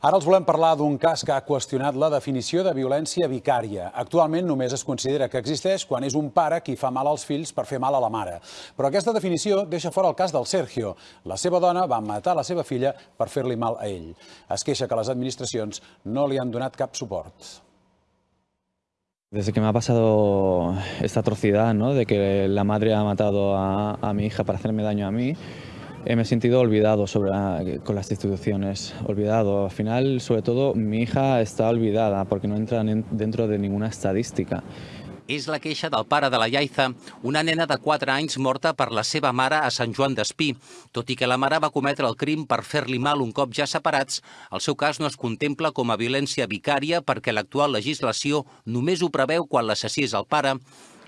Ara els volem parlar d'un cas que ha qüestionat la definició de violència vicària. Actualment només es considera que existeix quan és un pare qui fa mal als fills per fer mal a la mare. Però aquesta definició deixa fora el cas del Sergio. La seva dona va matar la seva filla per fer-li mal a ell. Es queixa que les administracions no li han donat cap suport. Desde que me ha pasado esta atrocidad, ¿no? de que la madre ha matado a, a mi hija para hacerme daño a mí, me he sentido olvidado sobre, con las instituciones, olvidado. Al final, sobre todo, mi hija está olvidada porque no entra dentro de ninguna estadística. És la queixa del pare de la Iaiza, una nena de 4 anys morta per la seva mare a Sant Joan d'Espí. Tot i que la mare va cometre el crim per fer-li mal un cop ja separats, el seu cas no es contempla com a violència vicària perquè l'actual legislació només ho preveu quan l'assassí és el pare.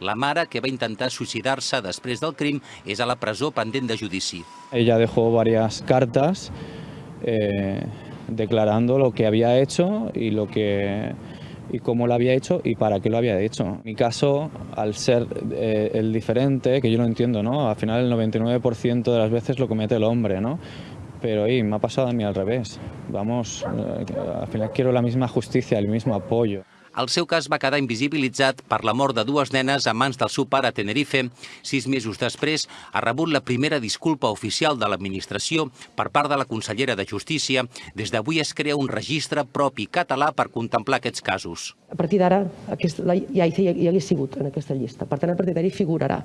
La mare, que va intentar suïcidar-se del crim, és a la presó pendent de judici. Ella dejó varias cartas eh, declarando lo que había hecho y lo que y cómo lo había hecho y para qué lo había hecho. Mi caso, al ser eh, el diferente, que yo no entiendo, ¿no? Al final el 99% de las veces lo comete el hombre, ¿no? Pero y, me ha pasado a mí al revés. Vamos, eh, al final quiero la misma justicia, el mismo apoyo. El seu cas va quedar invisibilitzat per la mort de dues nenes a mans del seu pare a Tenerife. Sis mesos després ha rebut la primera disculpa oficial de l'administració per part de la consellera de Justícia. Des d'avui es crea un registre propi català per contemplar aquests casos. A partir d'ara, ja, ja hagués sigut en aquesta llista. Per tant, a partir d'ara figurarà.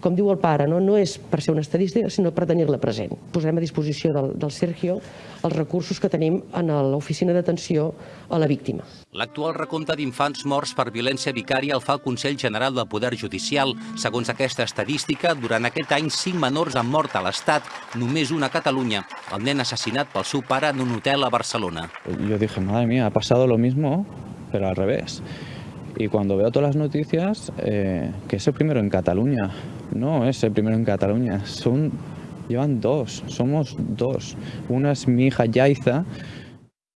Com diu el pare, no, no és per ser una estadística, sinó per tenir-la present. Posarem a disposició del, del Sergio els recursos que tenim en l'oficina d'atenció a la víctima. L'actual recompte d'infants morts per violència vicària el fa el Consell General del Poder Judicial. Segons aquesta estadística, durant aquest any, cinc menors han mort a l'Estat, només una a Catalunya, el nen assassinat pel seu pare en un hotel a Barcelona. Yo dije, madre mía, ha pasado lo mismo, pero al revés. Y cuando veo todas las noticias, eh, que es el primero en Cataluña. No es el primero en Cataluña, son, llevan dos, somos dos. Una es mi hija Yaiza,